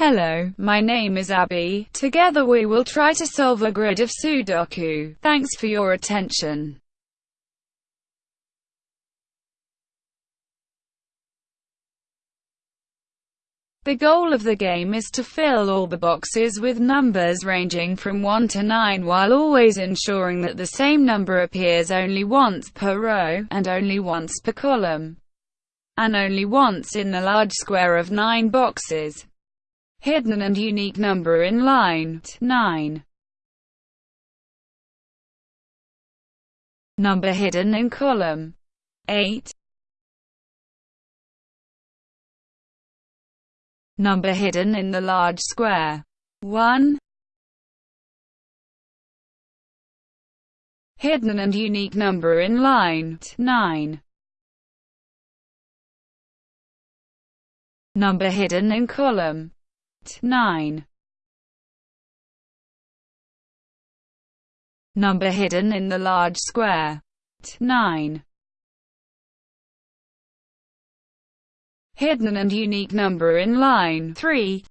Hello, my name is Abby. Together we will try to solve a grid of Sudoku. Thanks for your attention. The goal of the game is to fill all the boxes with numbers ranging from 1 to 9 while always ensuring that the same number appears only once per row, and only once per column, and only once in the large square of 9 boxes. Hidden and unique number in line 9. Number hidden in column 8. Number hidden in the large square 1. Hidden and unique number in line 9. Number hidden in column 9. Number hidden in the large square 9. Hidden and unique number in line 3.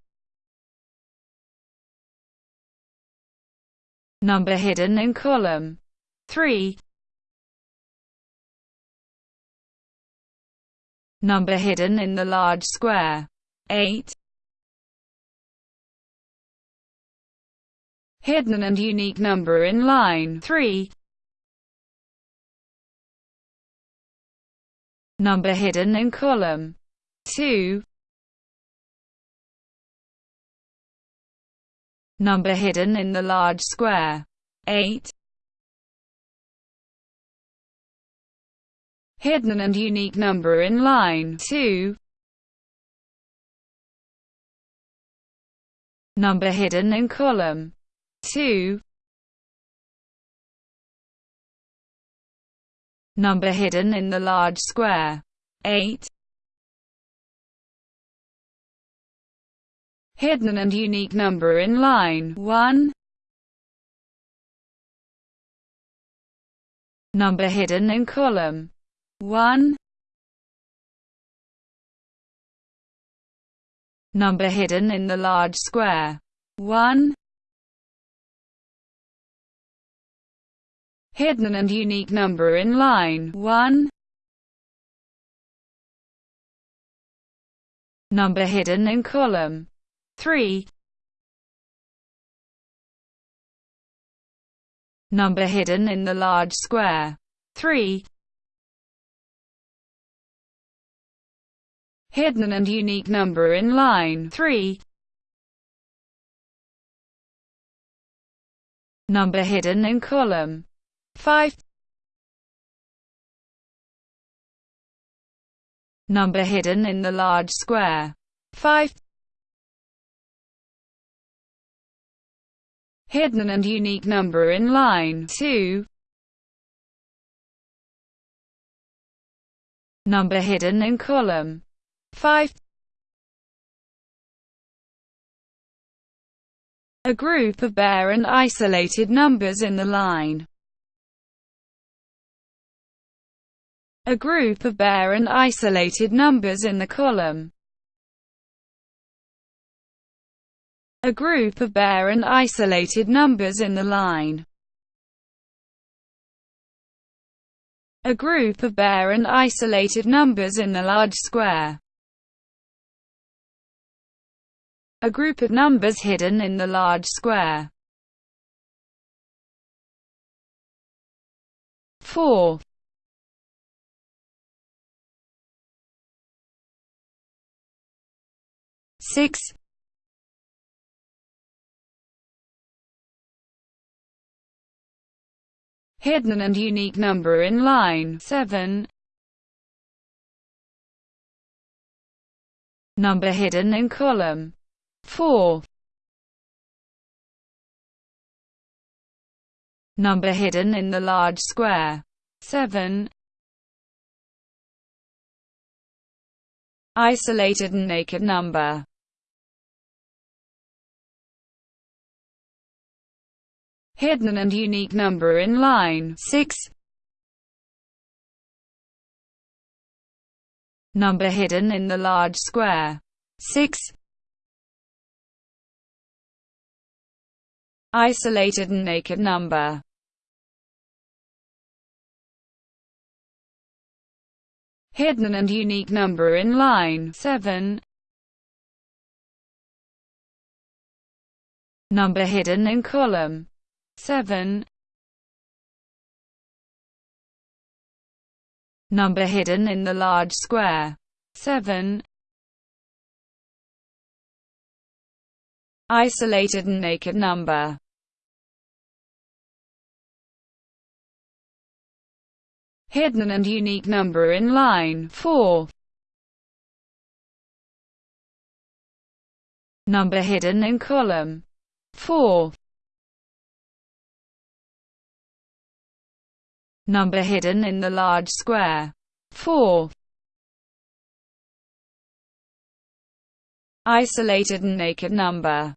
Number hidden in column 3. Number hidden in the large square 8. Hidden and unique number in line 3. Number hidden in column 2. Number hidden in the large square 8. Hidden and unique number in line 2. Number hidden in column 2 Number hidden in the large square. 8 Hidden and unique number in line. 1 Number hidden in column. 1 Number hidden in the large square. 1 hidden and unique number in line 1. Number hidden in column 3. Number hidden in the large square 3. Hidden and unique number in line 3. Number hidden in column 5 Number hidden in the large square. 5 Hidden and unique number in line. 2 Number hidden in column. 5 A group of bare and isolated numbers in the line a group of bare and isolated numbers in the column. A group of bare and isolated numbers in the line. A group of bare and isolated numbers in the large square. A group of numbers hidden in the large square. 4. Six. Hidden and unique number in line 7 number hidden in column 4 number hidden in the large square 7 isolated and naked number hidden and unique number in line 6. Number hidden in the large square 6. isolated and naked number. Hidden and unique number in line 7. Number hidden in column 7. Number hidden in the large square 7. Isolated and naked number hidden and unique number in line 4. Number hidden in column 4. Number hidden in the large square 4. Isolated and naked number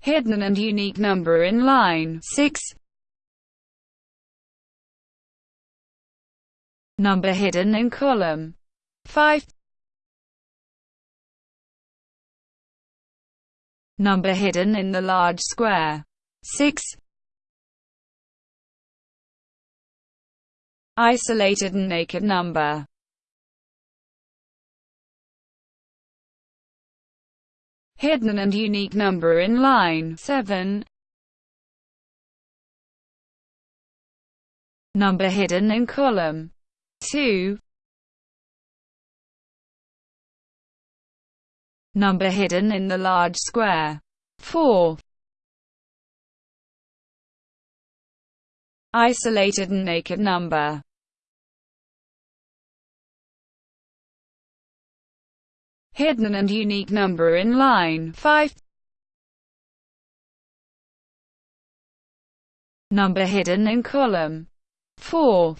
hidden and unique number in line 6. Number hidden in column 5. Number hidden in the large square 6. Isolated and naked number hidden and unique number in line 7. Number hidden in column 2. Number hidden in the large square 4. Isolated and naked number hidden and unique number in line 5. Number hidden in column 4.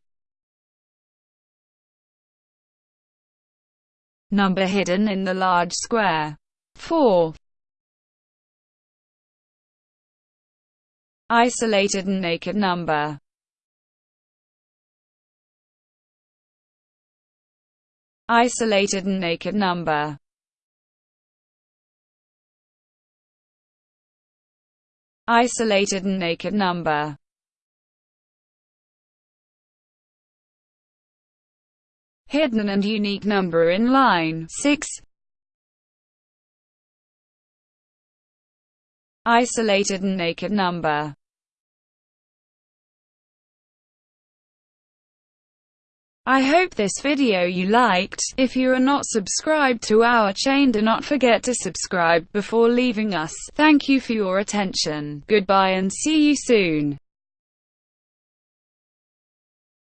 Number hidden in the large square. 4. Isolated and naked number. Isolated and naked number. Isolated and naked number hidden and unique number in line 6 isolated and naked number I hope this video you liked. If you are not subscribed to our chain do not forget to subscribe before leaving us. Thank you for your attention. Goodbye and see you soon.